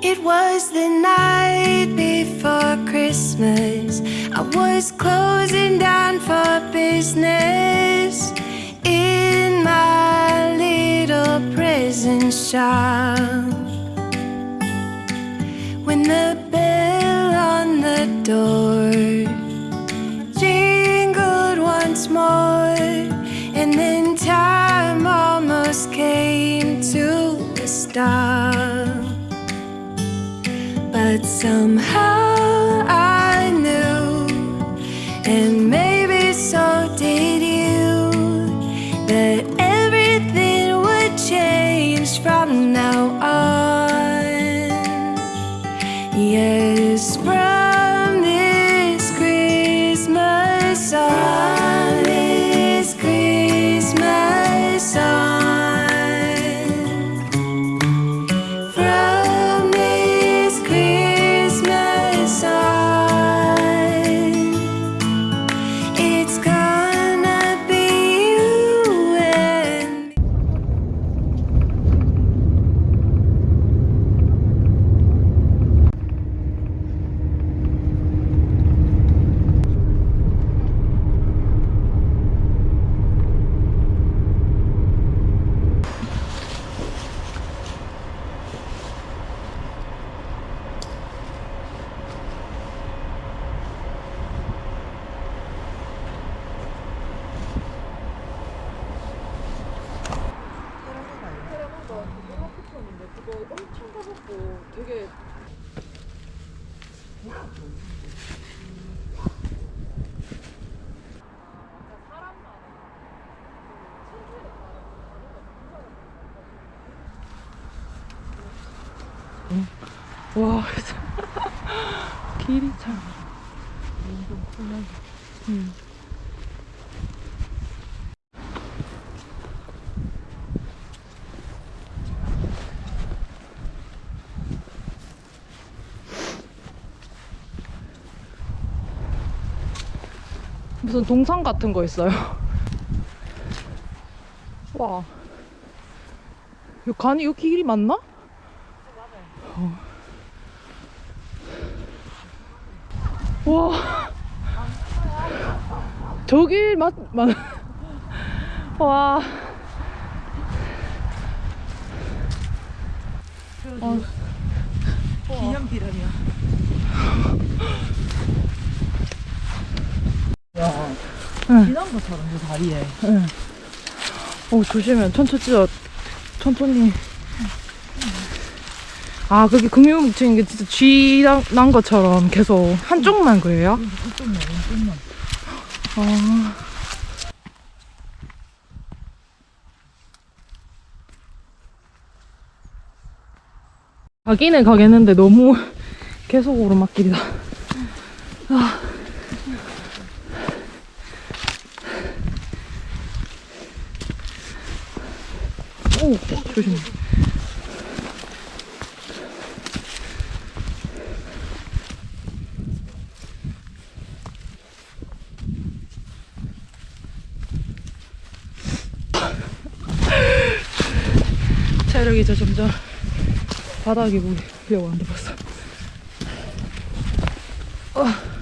It was the night before Christmas. I was closing down for business in my little prison shop. Door jingled once more, and then time almost came to a stop. But somehow 와 길이 참 음. 무슨 동상 같은 거 있어요. 와. 이 간이 여기 길이 맞나? 어. 와. 저길 맞, 맞. 와. 어. 기념 비람이야. 야, 응. 지난 것처럼 그 다리에. 어, 조심해. 천천히 진짜 천천히. 아, 그게 금융묵층인 게 진짜 쥐 난 것처럼 계속 한쪽만 그래요? 이쪽만, 이쪽만. 아. 가기는 가겠는데 너무 계속 오르막길이다. 아. 오, 조심. 체력 이 이제 점점 바닥이 보려고 한다 벌써. 어.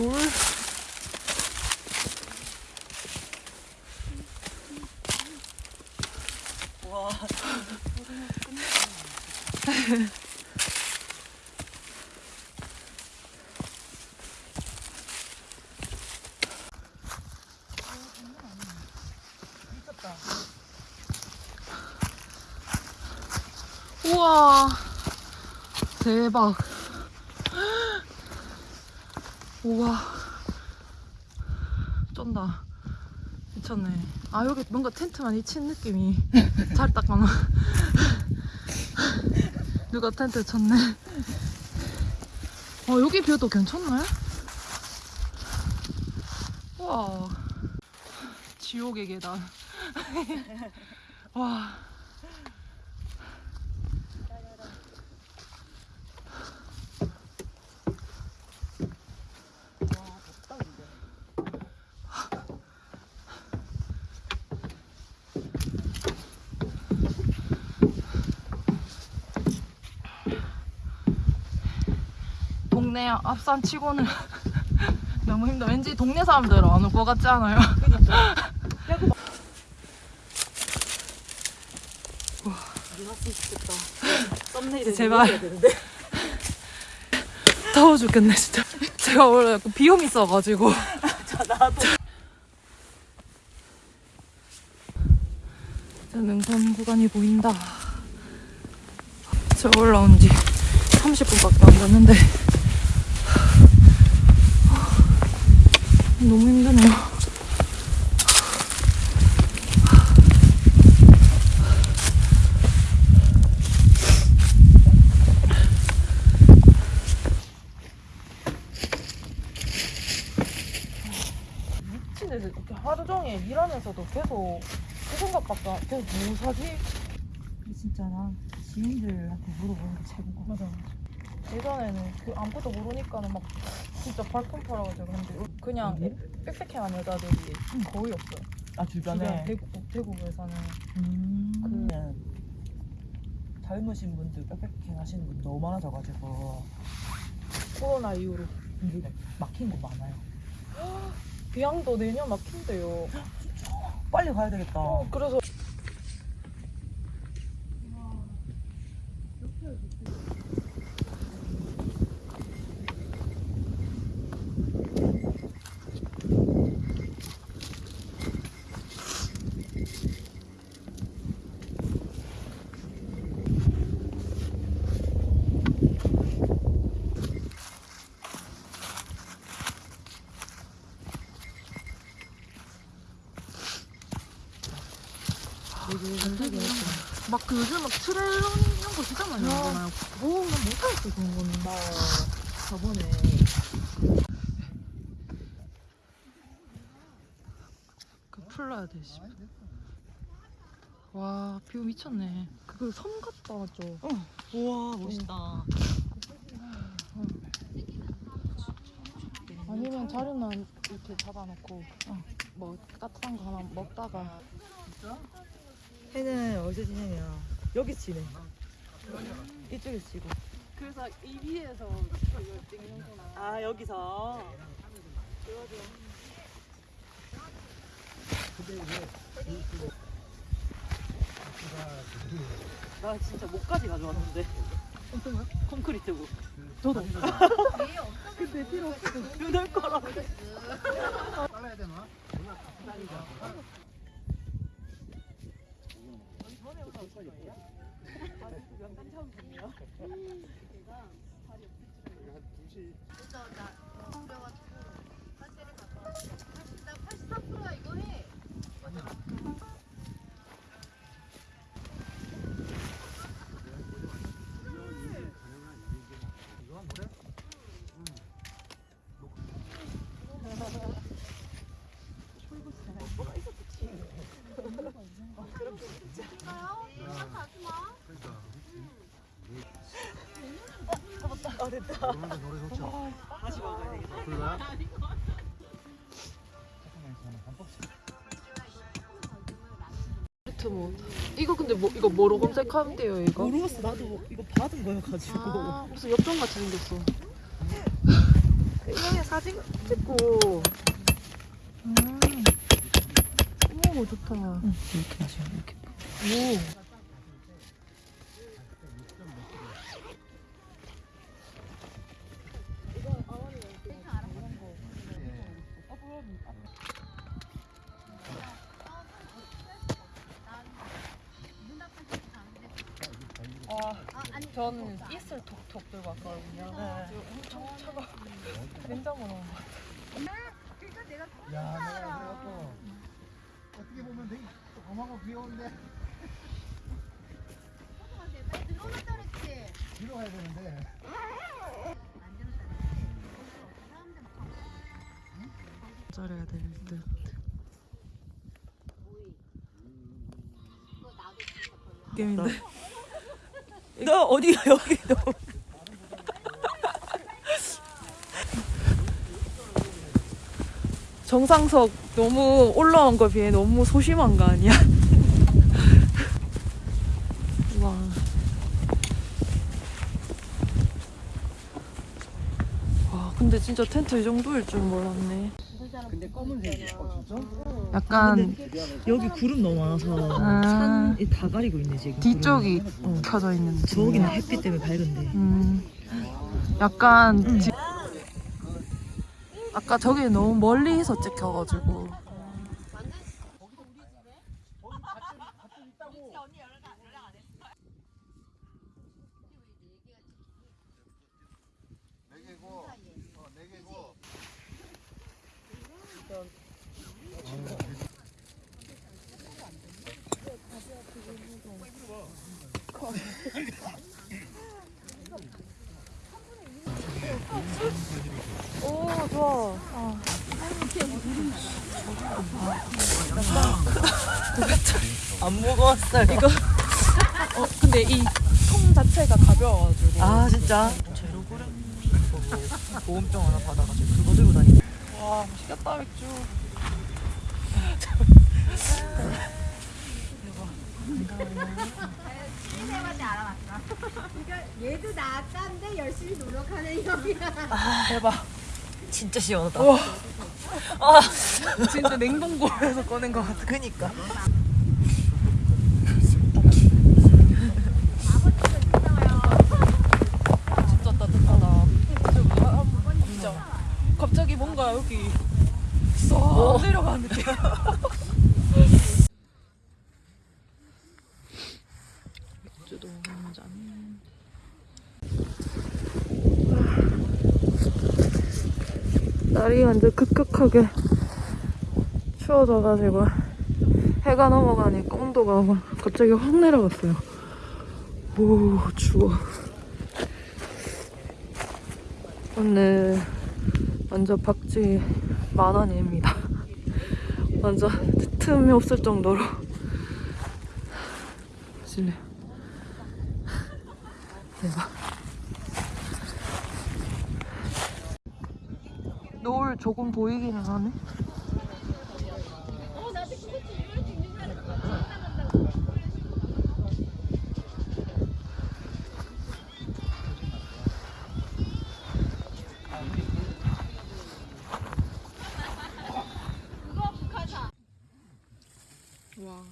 돌. 우와. 대박 우와 쩐다. 미쳤네. 아 여기 뭔가 텐트만 이친 느낌이 잘 닦아놔. 누가 텐트 쳤네. 어 여기 뷰도 괜찮네. 와 지옥의 계단. 와. 앞산 치고는 너무 힘들어. 왠지 동네 사람들은 안올 것 같지 않아요? 제발. 더워 죽겠네 진짜. 제가 원래 약간 비염 있어가지고. 능선 구간이 보인다. 저 올라온 지 30분밖에 안 됐는데 너무 힘드네요. 미친 애들 이렇게 하루 종일 일하면서도 계속 그 생각밖에 안- 계속 뭐 사지? 진짜 난 지인들한테 물어보는 게 최고인 거 맞아. 예전에는 그 아무것도 모르니까는 막 진짜 발품 팔아가지고 근데 그냥 어디? 빽빽한 여자들이 거의 없어요. 아 주변 주변에. 대구 대구에서는 음. 그- 젊으신 분들 빽빽해 하시는 분 너무 많아져가지고 코로나 이후로 근데 막힌 곳 많아요. 비양도 내년 막힌대요. 빨리 가야 되겠다. 어, 그래서 막그 요즘 막 트레일러 이런 거 진짜 많이 하잖아요. 뭐, 난 못하겠어 그런 거는. 나 저번에 그 풀러야 돼, 씨. 와, 뷰 미쳤네. 그섬 같다, 맞죠? 우와 멋있다. 아니면 자료만 이렇게 잡아놓고 뭐 따뜻한 거 하나 먹다가 해는 어디서 지내냐? 여기 지내. 이쪽에서 지고. 그래서 이 위에서 이걸 찍는구나. 아 여기서. 나 진짜 목까지 가져왔는데. 콘크리트고. 저도. 근데 필요 없어. 눈을 거라. 아 됐다. 다시 먹어야 되겠다. 뭐 이거 근데 뭐 이거 뭐로 검색하면 돼요 이거? 모르겠어. 나도 이거 받은 거여가지고. 아, 무슨 엽전 같이 생겼어. 이형이 사진 찍고. 음. 오 좋다. 이렇게 마시면 이렇게. 오. 아, 저는 이슬 톡톡 들고 왔거든요. 네. 엄청 차가. 냉장고 넣은 것 같아. 야, 내가 어떻게 보면 되게 조그마고 귀여운데 뒤로 가야 되는데 잘해야 될 듯. 게임인데. 너 어디가 여기 너. 정상석 너무 올라온 거 비해 너무 소심한 거 아니야? 와. 와, 근데 진짜 텐트 이 정도일 줄 몰랐네. 근데 검은색이야 어, 진짜? 약간 여기 구름 너무 많아서 아. 산이 다 가리고 있네 지금. 뒤쪽이 켜져 있는. 저기는 햇빛 때문에 밝은데. 음, 약간 지- 아까 저기 너무 멀리서 찍혀가지고 네 개고 어네 개고 오 좋아 안 무거웠어요. 이거. 어 근데 이 통 자체가 가벼워가지고 아 진짜. 제로 그램 보험증 하나 받아가지고 그거 들고 다니. 와 맛있겠다 맥주 얘도 나 아까인데 열심히 노력하는 형이야. 대박 진짜 시원하다. 우와 아 진짜 냉동고에서 꺼낸 것 같아 그니까. 진짜 따뜻하다 진짜 뭐야? 진짜 갑자기 뭔가 여기 쏙 내려가는 느낌 맥주도 한잔 날이 완전 급격하게 추워져가지고 해가 넘어가니까 온도가 막 갑자기 확 내려갔어요 오 추워 오늘 완전 박쥐 만원입니다. 완전 틈이 없을 정도로 실례. 대박. 노을 조금 보이기는 하네. 와,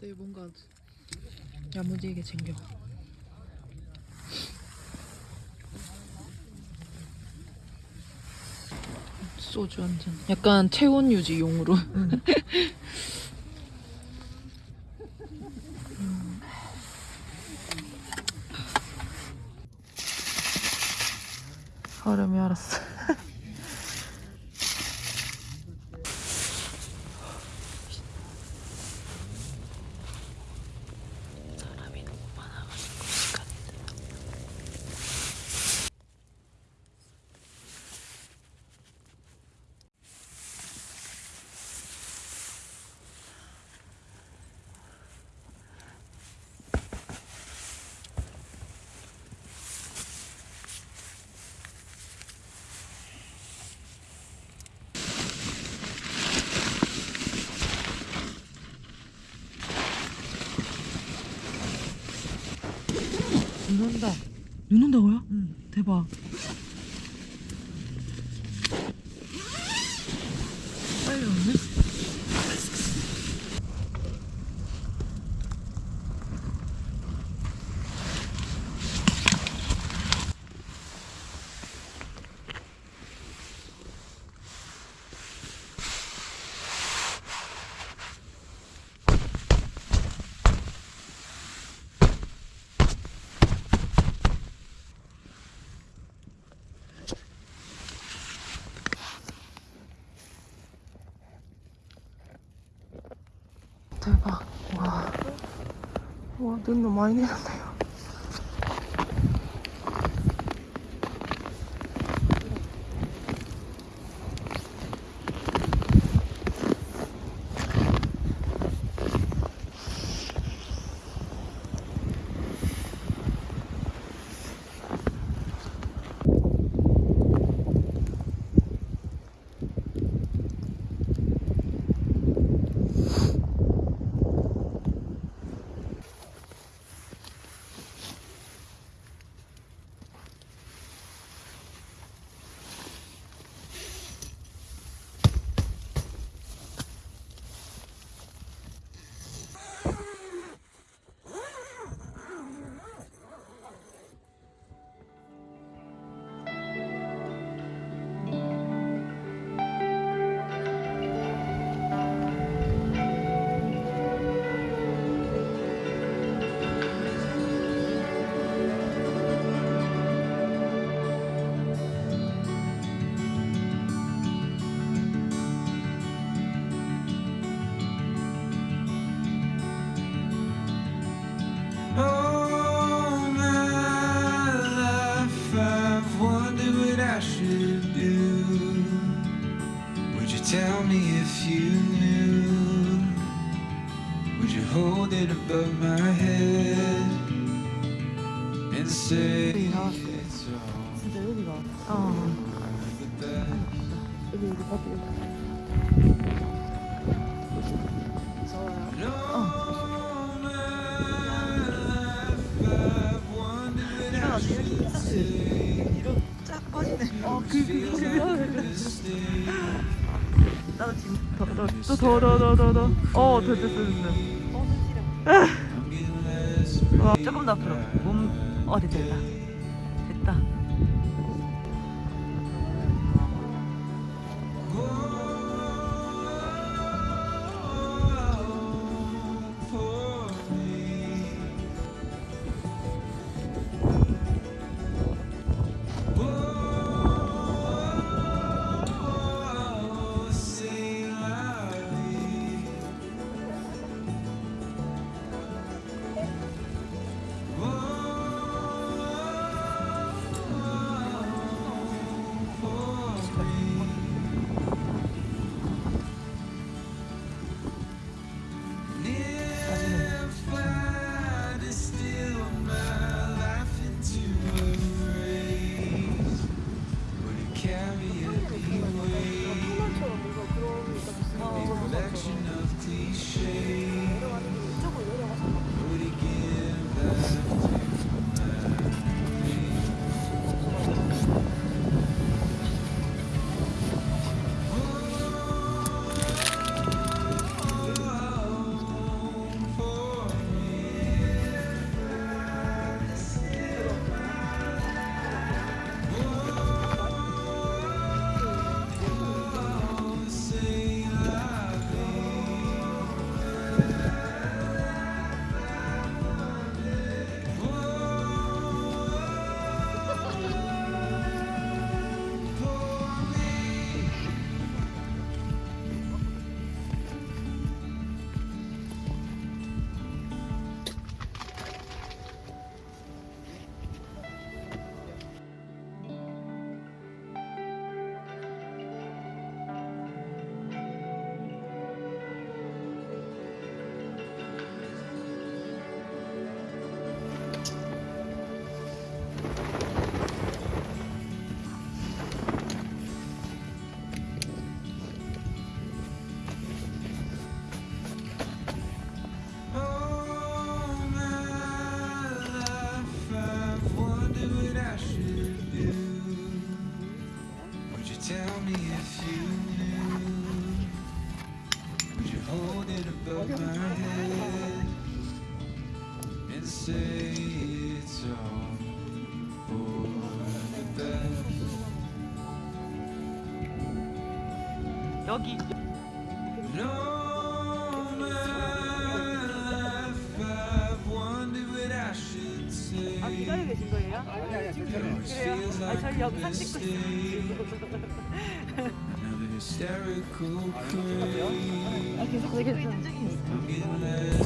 내일 뭔가 야무지게 챙겨. 소주 한 잔. 약간 체온 유지용으로. 음. 얼음이 알았어. 사람이 너무 많아가지고 시간이 늦어. 눈 온다. 눈 온다고요? 응. 대박. わ、どんどん前になた 나도 지금 더더더더더. 어 됐어 됐어 됐어. 어, 조금 더 앞으로. 몸어 됐다. 여기 아 기다려 계신 거예요? 아니 아니 지금 그래요? 아 저희 영상 찍고 있어요 아 계속 찍고 있는 적이 있어요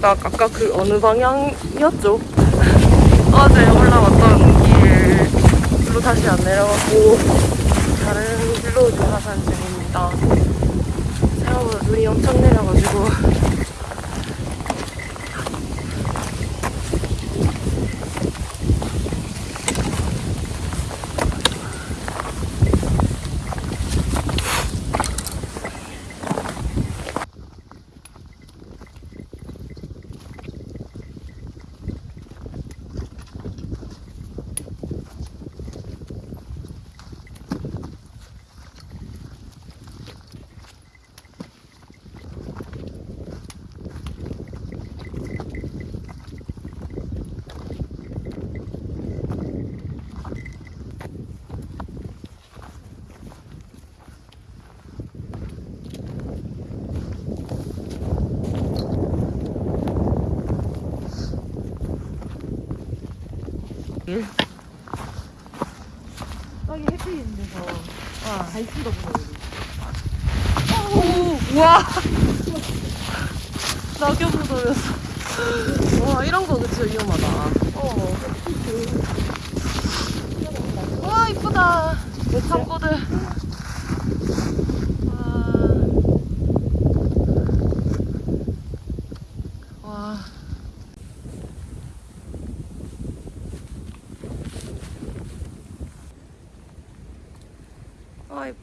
여기가 아까 그 어느 방향이었죠? 어제 올라왔던 길로 다시 안 내려가고 다른 길로 하산 중입니다. 생각보다 눈이 엄청 내려가지고 햇빛 있는 데서 와, 갈 수가 없어 오, 우와 낙엽을 돌렸어 와 이런 거 그쵸 위험하다. 어. 와 이쁘다. 참고들 와. 와.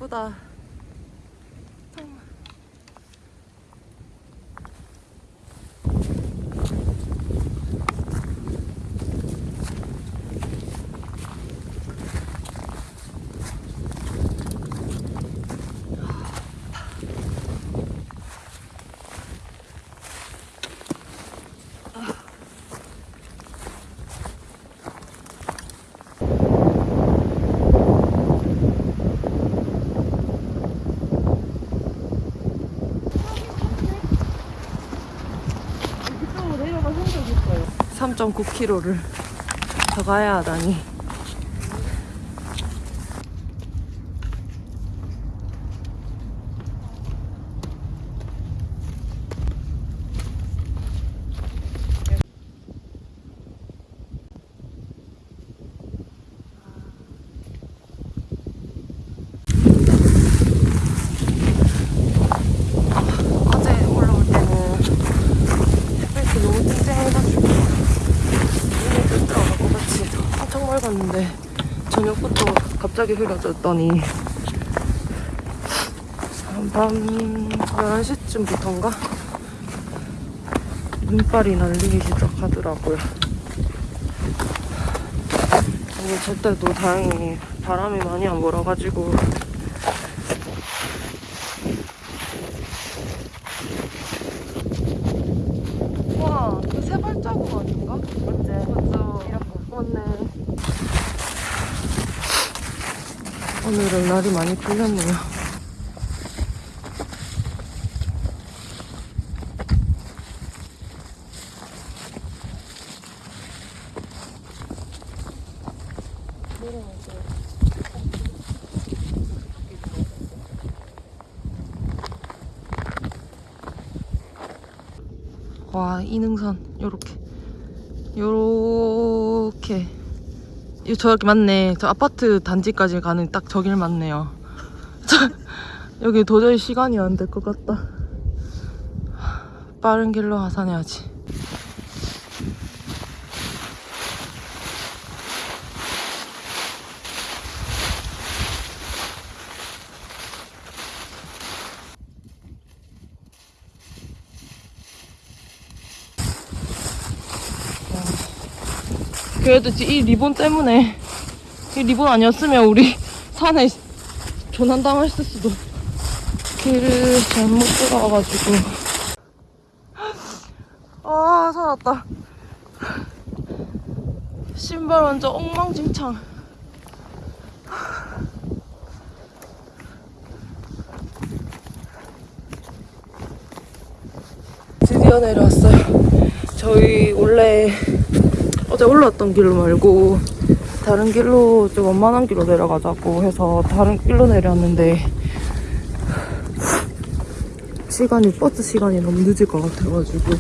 아 이쁘다. 이쪽으로 내려가신 적 있어요. 3.9km를 더 가야 하다니. 어제 올라올 때는 햇빛이 너무 쨍쨍해가지고 눈이 뜨더라고 같이 맑았는데 저녁부터 갑자기 흐려졌더니 밤 11시쯤부터인가? 눈발이 날리기 시작하더라고요. 오늘 저때도 다행히 바람이 많이 안 불어가지고 와, 그 세 발자국 아닌가? 맞지? 맞죠. 맞네. 오늘은 날이 많이 풀렸네요. 와, 이 능선, 요렇게. 요렇게. 이 저기 맞네. 저 아파트 단지까지 가는 딱 저길 맞네요. 저, 여기 도저히 시간이 안 될 것 같다. 빠른 길로 하산해야지. 그래도 이 리본 때문에 이 리본 아니었으면 우리 산에 조난당했을 수도 길을 잘못 들어와가지고. 아 살았다. 신발 완전 엉망진창. 드디어 내려왔어요. 저희 원래 어제 올라왔던 길로 말고 다른 길로 좀 원만한 길로 내려가자고 해서 다른 길로 내려왔는데 시간이 버스 시간이 너무 늦을 것 같아가지고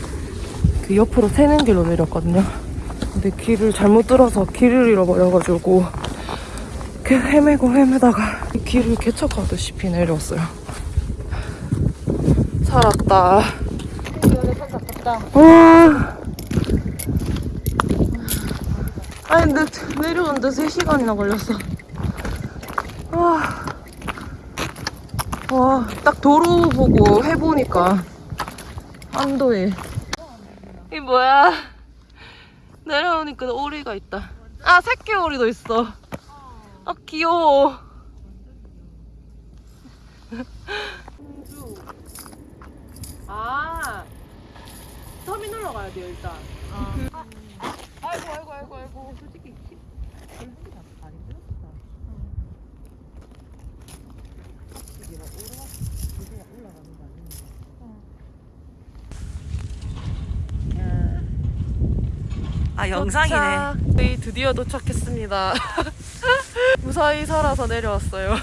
그 옆으로 새는 길로 내렸거든요. 근데 길을 잘못 들어서 길을 잃어버려가지고 그 헤매고 헤매다가 이 길을 개척하듯이 내려왔어요. 살았다. 와. 아니 근데 내려오는데 3시간이나 걸렸어. 와. 와, 딱 도로 보고 해보니까 안도에. 이 뭐야? 내려오니까 오리가 있다. 아, 새끼 오리도 있어. 아, 귀여워. 아, 터미널로 가야 돼요, 일단. 아 이고, 아이고, 아이고, 아이고. 솔직히 아 영상이네. 도착. 저희 드디어 도착했습니다. 무사히 살아서 내려왔어요.